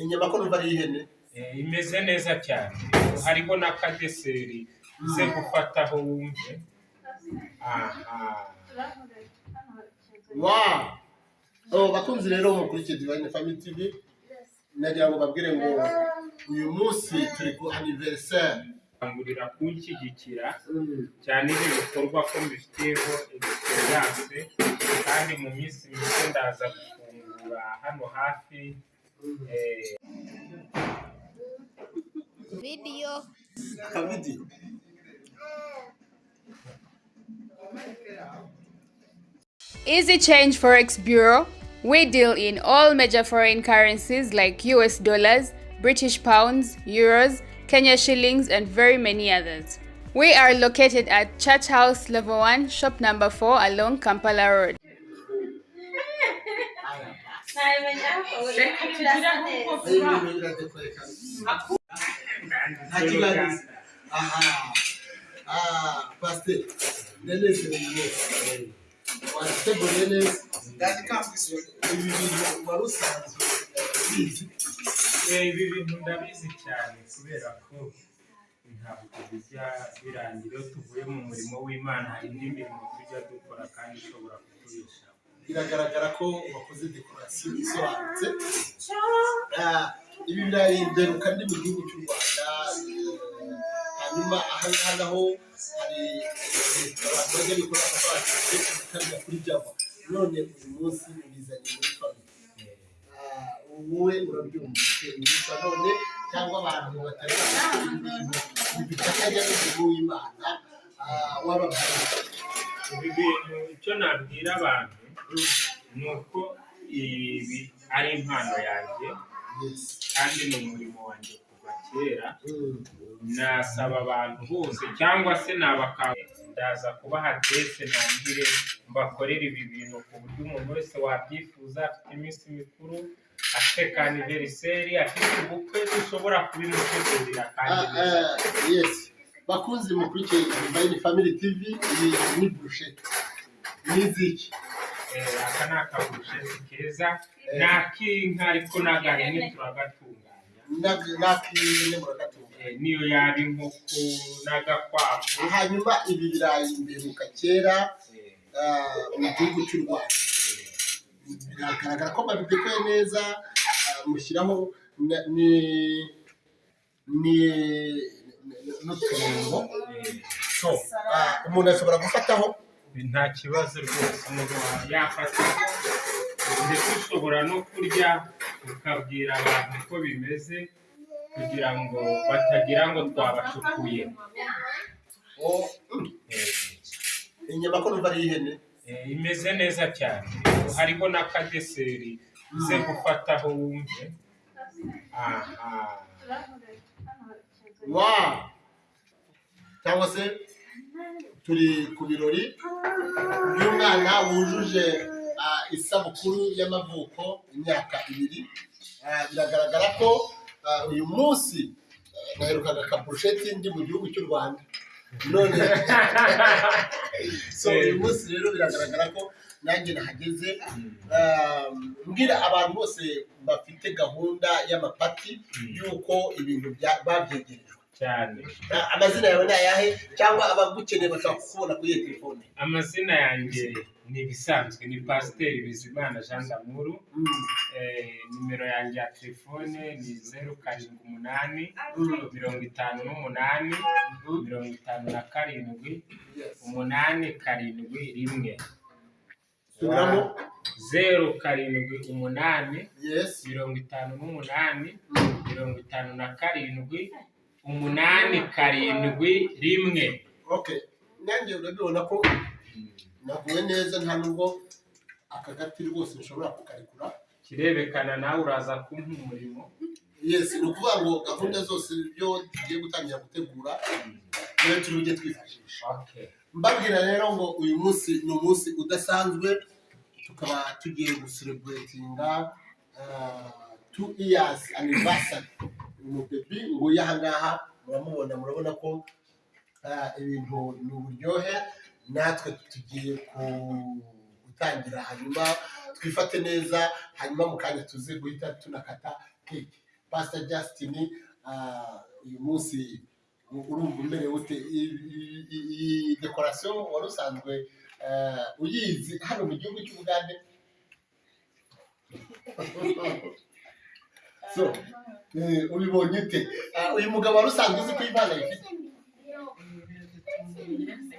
inyama ko numva ari iy'ihene Eh, imeze neza cyane. Hariho n'akadeseri uze gufataho wumve. Aha. Wa oh, bakunzi rero mukurikiye Divine Family TV nagira ngo babwire ngo uyu munsi turi ku anniversaire. Kangurira kunshyigikira Mm. cyane ibi bikorwa ko mbifiteho experience. Kandi mu minsi mike ndaza gufungura hano hafi eh, video akavidiyo Easy Change Forex Bureau. We deal in all major foreign currencies like US dollars, British pounds, euros, Kenya shillings, and very many others. We are located at Church House Level 1, shop number 4 along Kampala Road. Wateguriye neza wari usanzwe ubizi ibi bintu ndabizi cyane kubera ko ntabwo bijya birangira iyo tuvuye mu murimo w'imana hari indi mirimo tujya dukora kandi ishobora kutubeshaho biragaragara ko wakoze dekorasiyo isobanutse. Ah, ibi birayi mberuka ndi mu gihugu cy'u rwanda eh, hanyuma aha ngaha naho hari eh, abantu bajya bikora amafaranga bikarira kuri java. None uyu munsi ubizanye muri famille Ah, wowe urabyumva. Ubyumva none cyangwa abantu batari bazi ibintu bifatanya n'umurimo w'imana ah, wababwira ibi bintu icyo nabwira abantu ni uko ibi ari impano yanjye kandi ni umurimo wanjye kuva kera. Nasaba abantu bose cyangwa se nabaka ndaza kubaha adresse nangire mbakorere ibi bintu ku buryo umuntu wese wabyifuza afite iminsi mikuru afite ka aniveriseri afite ubukwe dushobora kubimutegurira kandi neza ah, yes. Bakunzi mukurikiye Divine Family TV iyi ni burusheti ni iziki? Eh, aka ni akaburusheti keza ni ak'inka ariko n'agahene turagatunganya n'ak'ihene muragatunga Eh, niyo yaba inkoko n'agakwavu hanyuma ibi birayi mberuka kera eh, ah, mu gihugu cy'u rwanda biragaragara ko babitekoye neza ah, mushyiraho ni ni eh, ah, umuntu ashobora gufataho nta kibazo rwose. Umuntu yafata ndetse ushobora no kurya ukabwira abantu uko bimeze kugira ngo batagira ngo twabacukuye. Inyama ko numva ari iy'ihene eh, imeze neza cyane. Hariho n'akadeseri. Uze gufataho wumve. Aha. Wa cyangwa se turi ku birori. By'umwana wujuje isabukuru y'amavuko imyaka ibiri. Biragaragara ko uyu munsi naherukaga akaburusheti ndi mu gihugu cy'u rwanda. None. So uyu munsi rero biragaragara ko nanjye nahageze Ah, mbwira abantu bose bafite gahunda y'amapati y'uko ibintu babyegerejwe cyane. Amazina yawe ni ayahe cyangwa abagukeneye bashobora kukubona kuri iyo telefone? Amazina yanjye ni ibisanzwe ni pasiteri bizimana jean damuru Mm, Eh, nimero yanjye ya telefone ni zeru karindwi umunani mirongo itanu n'umunani mirongo itanu na karindwi umunani karindwi rimwe. Subiramo zeru karindwi umunani mirongo itanu n'umunani Mm, mirongo itanu na karindwi umunani karindwi rimwe. Okay nanjye urabibona ko naguwe neza nta nubwo aka gati rwose nshobora kukarekura. Kirerekana nawe uraza kumpa umurimo. Yes ni ukuvuga ngo gahunda zose ibyo tugiye gutangira gutegura niyo turi bujye twifashisha mbabwira rero ngo uyu munsi ni umunsi udasanzwe tukaba tugiye gusereburetinga two years anniversary. Umubebi nguyu aha ngaha muramubona murabona ko ah, ibintu ni uburyohe natwe tugiye gutangira hanyuma twifate neza hanyuma mu kanya tuze guhita tunakata keke pastor justin ah, uyu munsi urumva umerewe ute? Iyi dekorasiyo wari usanzwe eh, uyizi hano mu gihugu cy'ubugande? so eh, ubibonye ute Ah, uyu mugabo wari usanzwe uzi ko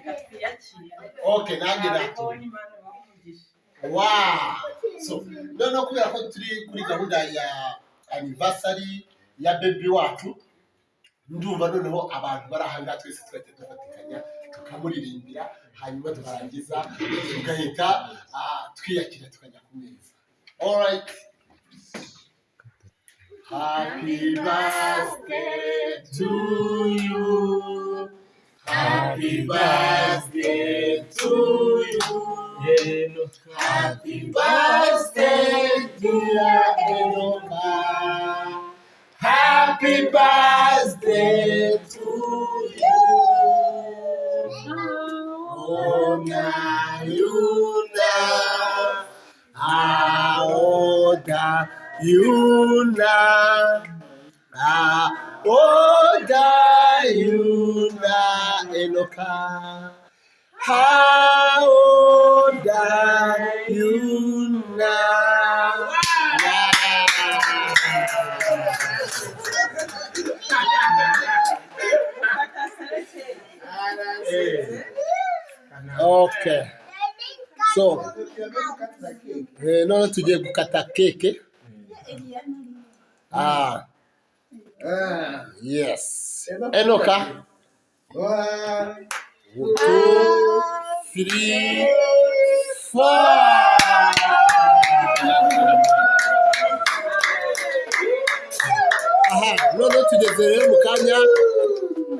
reka twiyakire okay nanjye natuye imana Wow! So, noneho kubera ko turi kuri gahunda ya anniversary ya baby wacu ndumva noneho abantu bari aha ngaha twese twahita dufatikanya tukamuririmbira hanyuma tukarangiza tugahita ah, twiyakira tukajya ku meza. Alright Happy birthday to you. Happy birthday to you. Happy birthday, dear Enoka. Happy birthday Yuna, ah, Oda Yuna Eloka, Oda Yuna. Eh. Okay. So, eh, no, today kukata keke. Ah, yes. Enoka. One, two, three, four. Aha, noneho tugeze rero mu kanya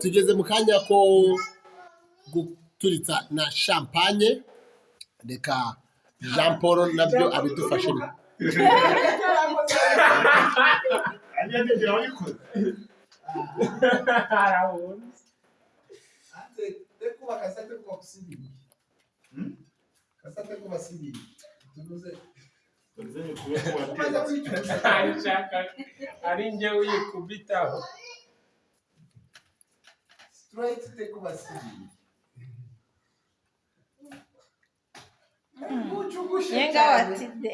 tugeze mu kanya ko guturitsa na champagne. Reka jean paul na byo abidufashemo Aí é biônico. Araúnos. Antes, como a caça tem como se vir. Caça te como se vir. Tu não sei. arinja uyikubitaho straight tekubasiri yenga watidde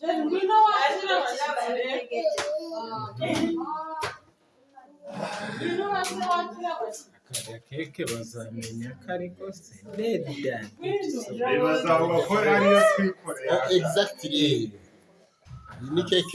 Tá ikibazo amenya ko ari kose reda bibaza ngo ko ariyo twikorera tá exactly ni keke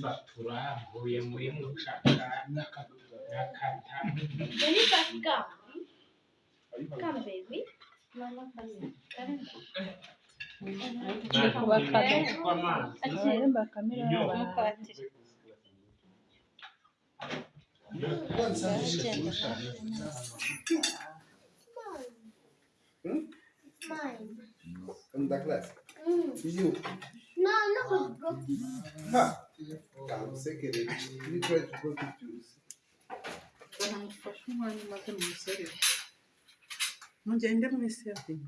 satura mvuye muri mucaka nakata bakamira abantu Quantos anos você tem? Hum? Mãe. Vamos dar classe? Hum. You. Não, não consigo. Ah, calma, sem querer. Me traz o quanto juice. Não, faz um ano, mas eu não sei. Onde ainda comecei a vir.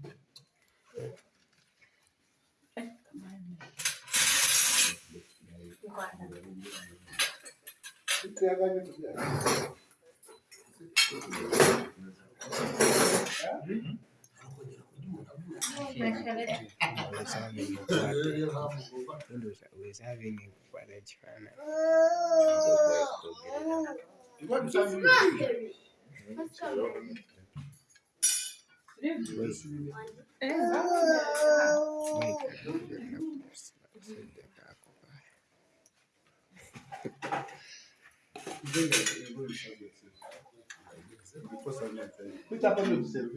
Guarda. wezavenye kukwara chifana Thank you. Cui tá pra me observar?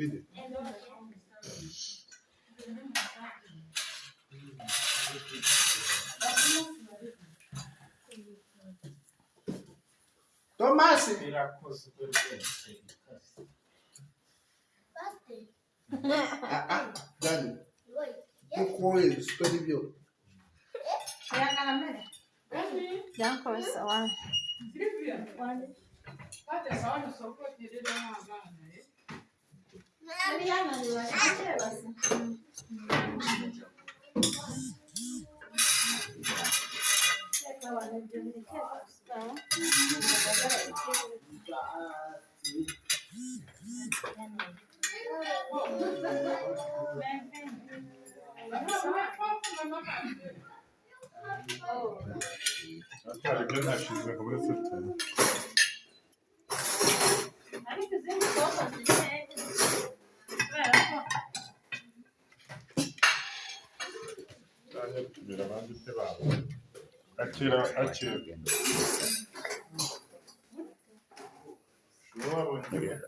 Ah, ah, Dani. Tu com ele, superviviu. Dá uma coisa. Silvia, Hadi bana sokak yeri bana bana. Beni yanmadı var. Şuraya basın. Ben Hadi ben her şeyi bırakıp sırtlarım. Atira, atira.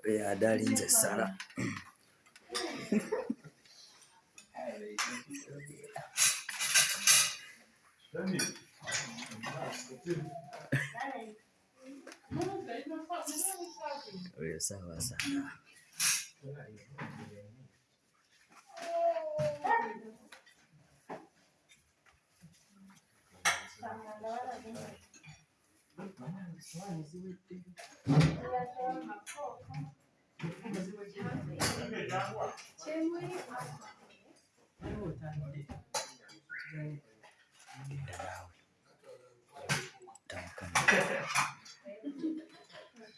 Ya Huyo sawa sana.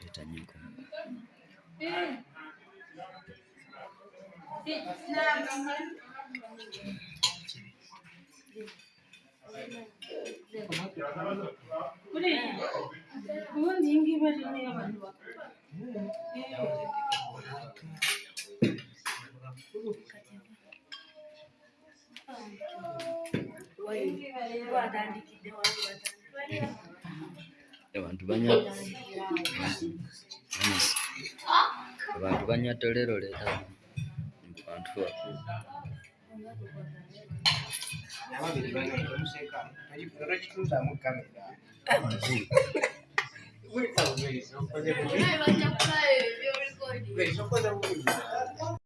leta nyiko ubundi iyi ngiyi ari niyo abantu bakora abantu abantu banywadde leero leero abantu bakulu ababiri banywadde vem Luiz, vamos fazer bonito. Vai, vai, vai, eu recordo. Luiz, vamos fazer bonito.